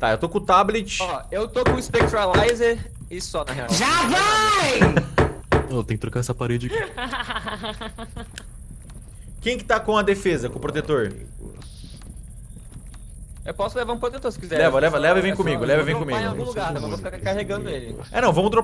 Tá, eu tô com o tablet. Ó, eu tô com o Spectralizer e só, na real. Já vai! Eu tenho que trocar essa parede aqui. Quem que tá com a defesa, com o protetor? Eu posso levar um protetor se quiser. Leva, leva, leva e vem é comigo, leva e vem comigo. em algum lugar, mas eu vou ficar carregando ele. É, não, vamos dropar